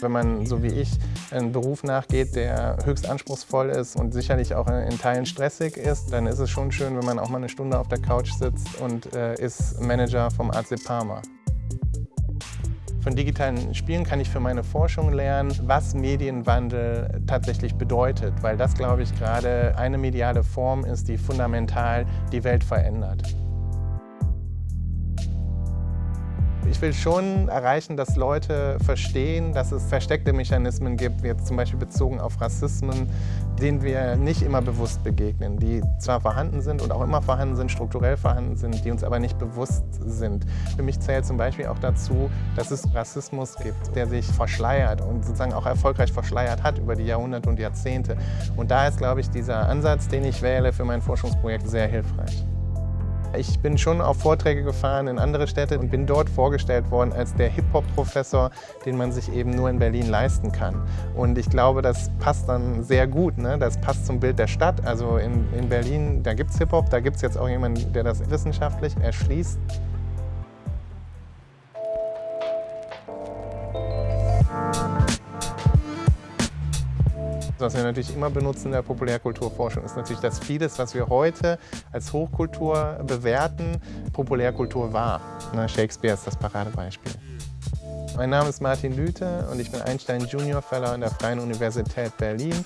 Wenn man, so wie ich, einen Beruf nachgeht, der höchst anspruchsvoll ist und sicherlich auch in Teilen stressig ist, dann ist es schon schön, wenn man auch mal eine Stunde auf der Couch sitzt und äh, ist Manager vom AC Parma. Von digitalen Spielen kann ich für meine Forschung lernen, was Medienwandel tatsächlich bedeutet, weil das, glaube ich, gerade eine mediale Form ist, die fundamental die Welt verändert. Ich will schon erreichen, dass Leute verstehen, dass es versteckte Mechanismen gibt, jetzt zum Beispiel bezogen auf Rassismen, denen wir nicht immer bewusst begegnen, die zwar vorhanden sind und auch immer vorhanden sind, strukturell vorhanden sind, die uns aber nicht bewusst sind. Für mich zählt zum Beispiel auch dazu, dass es Rassismus gibt, der sich verschleiert und sozusagen auch erfolgreich verschleiert hat über die Jahrhunderte und Jahrzehnte. Und da ist, glaube ich, dieser Ansatz, den ich wähle für mein Forschungsprojekt, sehr hilfreich. Ich bin schon auf Vorträge gefahren in andere Städte und bin dort vorgestellt worden als der Hip-Hop-Professor, den man sich eben nur in Berlin leisten kann. Und ich glaube, das passt dann sehr gut. Ne? Das passt zum Bild der Stadt. Also in, in Berlin, da gibt es Hip-Hop, da gibt es jetzt auch jemanden, der das wissenschaftlich erschließt. Was wir natürlich immer benutzen in der Populärkulturforschung ist natürlich, dass vieles, was wir heute als Hochkultur bewerten, Populärkultur war. Ne, Shakespeare ist das Paradebeispiel. Mein Name ist Martin Lüthe und ich bin Einstein Junior Fellow an der Freien Universität Berlin.